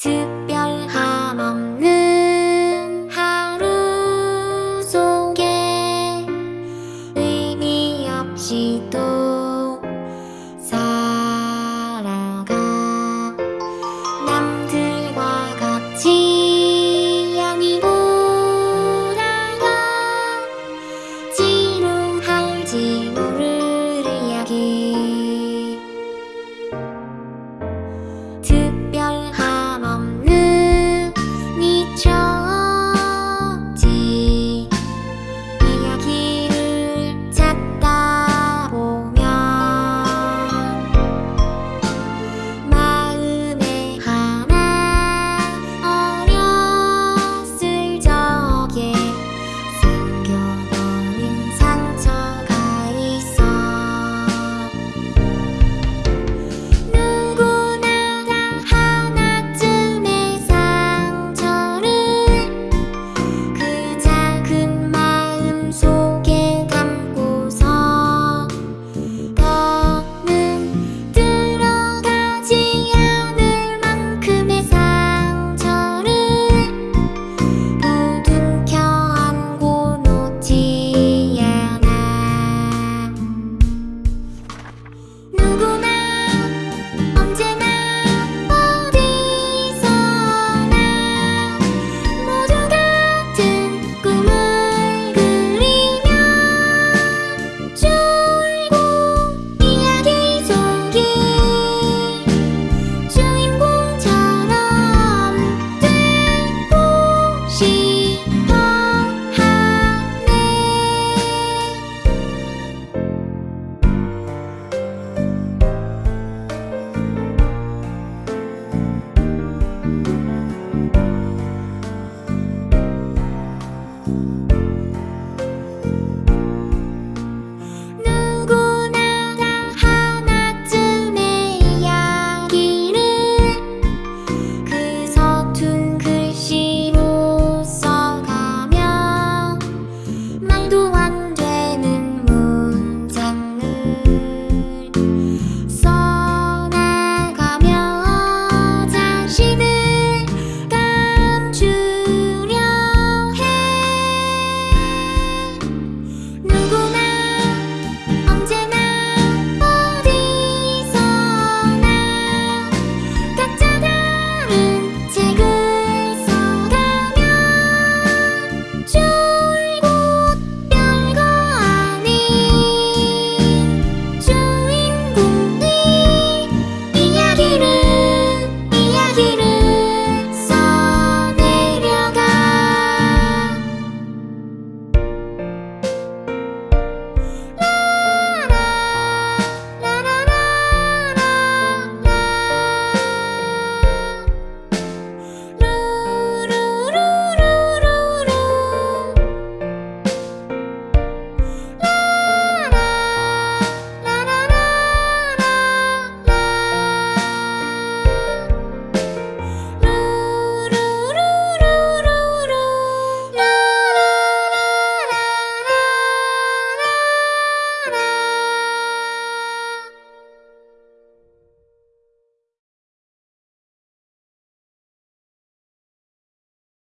特别。